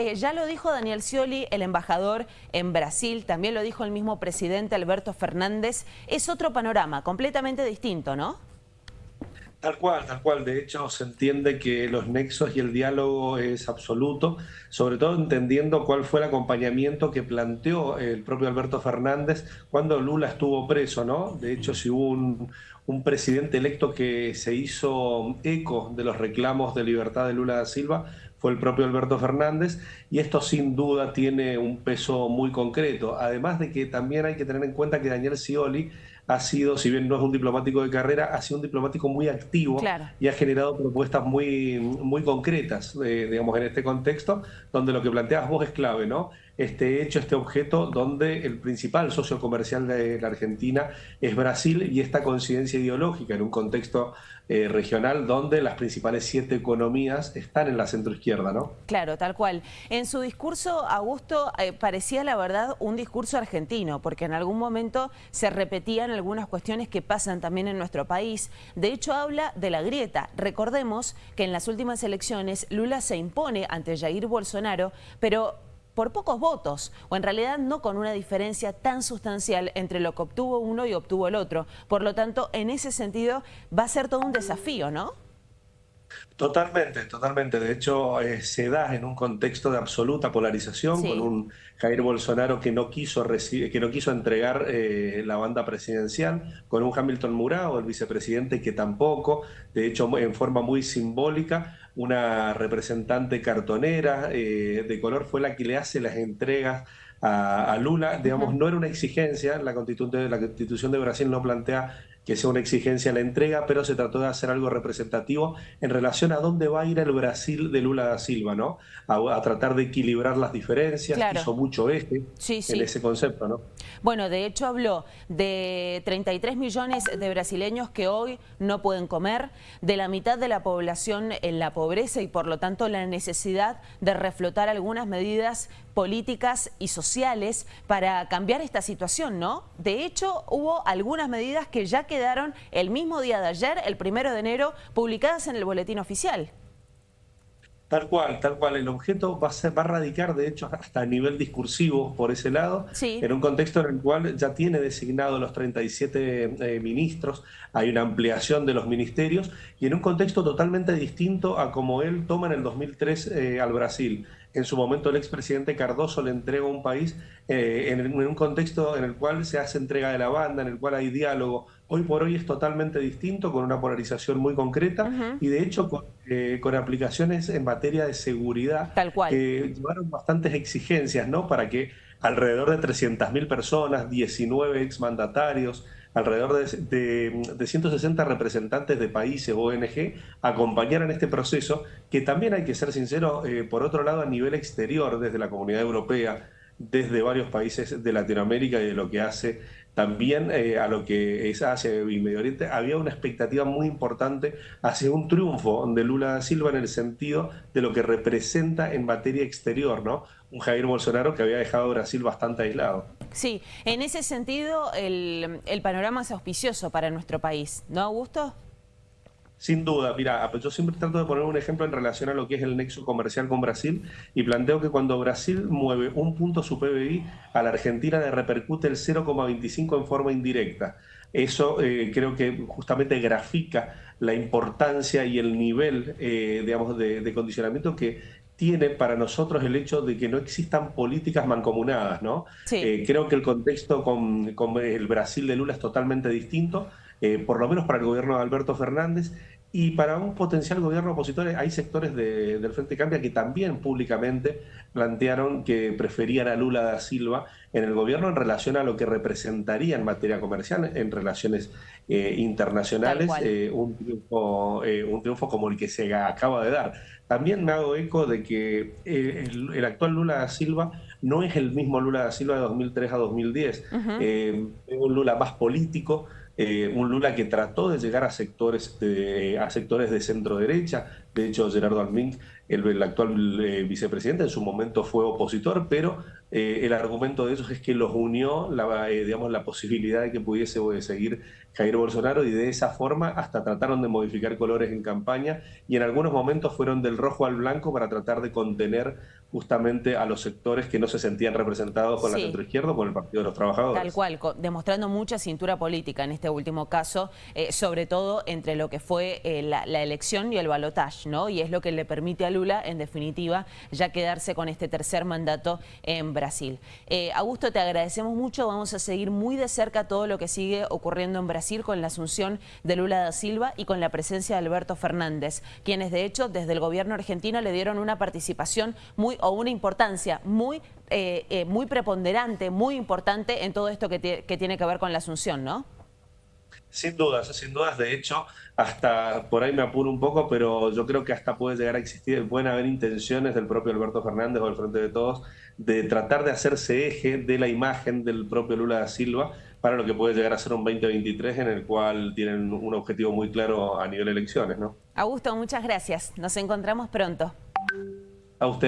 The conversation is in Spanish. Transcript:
eh, ya lo dijo Daniel Scioli, el embajador en Brasil, también lo dijo el mismo presidente Alberto Fernández. Es otro panorama, completamente distinto, ¿no? Tal cual, tal cual. De hecho, se entiende que los nexos y el diálogo es absoluto, sobre todo entendiendo cuál fue el acompañamiento que planteó el propio Alberto Fernández cuando Lula estuvo preso, ¿no? De hecho, si hubo un, un presidente electo que se hizo eco de los reclamos de libertad de Lula da Silva, fue el propio Alberto Fernández, y esto sin duda tiene un peso muy concreto. Además de que también hay que tener en cuenta que Daniel Scioli ha sido, si bien no es un diplomático de carrera, ha sido un diplomático muy activo y ha generado propuestas muy, muy concretas, eh, digamos, en este contexto, donde lo que planteas vos es clave, ¿no? Este hecho, este objeto, donde el principal socio comercial de la Argentina es Brasil y esta coincidencia ideológica en un contexto eh, regional donde las principales siete economías están en la centroizquierda, ¿no? Claro, tal cual. En su discurso, Augusto, eh, parecía la verdad un discurso argentino, porque en algún momento se repetían algunas cuestiones que pasan también en nuestro país. De hecho, habla de la grieta. Recordemos que en las últimas elecciones Lula se impone ante Jair Bolsonaro, pero por pocos votos, o en realidad no con una diferencia tan sustancial entre lo que obtuvo uno y obtuvo el otro. Por lo tanto, en ese sentido va a ser todo un desafío, ¿no? Totalmente, totalmente. De hecho, eh, se da en un contexto de absoluta polarización, con un Jair Bolsonaro que no quiso, que no quiso entregar eh, la banda presidencial, con un Hamilton Murao, el vicepresidente, que tampoco, de hecho, en forma muy simbólica, una representante cartonera eh, de color fue la que le hace las entregas a, Lula. Digamos, no era una exigencia, la constitución, la constitución de Brasil no plantea que sea una exigencia la entrega, pero se trató de hacer algo representativo en relación a dónde va a ir el Brasil de Lula da Silva, ¿no? A, tratar de equilibrar las diferencias, hizo mucho este en ese concepto, ¿no? Bueno, de hecho habló de 33 millones de brasileños que hoy no pueden comer, de la mitad de la población en la pobreza y por lo tanto la necesidad de reflotar algunas medidas políticas y sociales para cambiar esta situación, ¿no? De hecho, hubo algunas medidas que ya quedaron el mismo día de ayer, el primero de enero, publicadas en el boletín oficial. Tal cual, tal cual. El objeto va a, ser, va a radicar, de hecho, hasta a nivel discursivo por ese lado, en un contexto en el cual ya tiene designado los 37 eh, ministros, hay una ampliación de los ministerios, y en un contexto totalmente distinto a como él toma en el 2003 eh, al Brasil. En su momento el expresidente Cardoso le entrega un país eh, en, un contexto en el cual se hace entrega de la banda, en el cual hay diálogo. Hoy por hoy es totalmente distinto, con una polarización muy concreta y de hecho con, eh, con, aplicaciones en materia de seguridad Tal cual. que llevaron bastantes exigencias ¿no? para que alrededor de 300.000 personas, 19 exmandatarios, alrededor de, de, 160 representantes de países ONG acompañaran este proceso, que también hay que ser sincero, eh, por otro lado, a nivel exterior, desde la comunidad europea, desde varios países de Latinoamérica y de lo que hace también eh, a lo que es Asia y Medio Oriente, había una expectativa muy importante hacia un triunfo de Lula da Silva en el sentido de lo que representa en materia exterior, ¿no? Un Jair Bolsonaro que había dejado Brasil bastante aislado. Sí, en ese sentido el, el panorama es auspicioso para nuestro país, ¿no, Augusto? Sin duda, mira, yo siempre trato de poner un ejemplo en relación a lo que es el nexo comercial con Brasil y planteo que cuando Brasil mueve un punto su PBI, a la Argentina le repercute el 0,25 en forma indirecta. Eso eh, creo que justamente grafica la importancia y el nivel, eh, digamos, de, condicionamiento que tiene para nosotros el hecho de que no existan políticas mancomunadas, ¿no? Eh, creo que el contexto con, con el Brasil de Lula es totalmente distinto. Eh, por lo menos para el gobierno de Alberto Fernández, y para un potencial gobierno opositor hay sectores del Frente Cambia que también públicamente plantearon que preferían a Lula da Silva en el gobierno en relación a lo que representaría en materia comercial, en relaciones eh, internacionales, eh, un, triunfo, un triunfo como el que se acaba de dar. También me hago eco de que el, el, actual Lula da Silva no es el mismo Lula da Silva de 2003 a 2010, es un Lula más político, eh, un Lula que trató de llegar a sectores de, a sectores de centro derecha. De hecho, Gerardo Almín el, actual eh, vicepresidente, en su momento fue opositor, pero eh, el argumento de eso es que los unió la, digamos, la posibilidad de que pudiese seguir Jair Bolsonaro y de esa forma hasta trataron de modificar colores en campaña y en algunos momentos fueron del rojo al blanco para tratar de contener justamente a los sectores que no se sentían representados con la centroizquierda o con el Partido de los Trabajadores. Tal cual, demostrando mucha cintura política en este último caso, eh, sobre todo entre lo que fue eh, la, elección y el balotaje, ¿no? Y es lo que le permite a En definitiva, ya quedarse con este tercer mandato en Brasil. Eh, Augusto, te agradecemos mucho, vamos a seguir muy de cerca todo lo que sigue ocurriendo en Brasil con la asunción de Lula da Silva y con la presencia de Alberto Fernández, quienes de hecho desde el gobierno argentino le dieron una participación muy o una importancia muy, eh, eh, muy preponderante, muy importante en todo esto que, tiene que ver con la asunción, ¿no? Sin dudas, sin dudas. De hecho, hasta por ahí me apuro un poco, pero yo creo que hasta puede llegar a existir, pueden haber intenciones del propio Alberto Fernández o del Frente de Todos de tratar de hacerse eje de la imagen del propio Lula da Silva para lo que puede llegar a ser un 2023 en el cual tienen un objetivo muy claro a nivel de elecciones, ¿no? Augusto, muchas gracias. Nos encontramos pronto. A usted.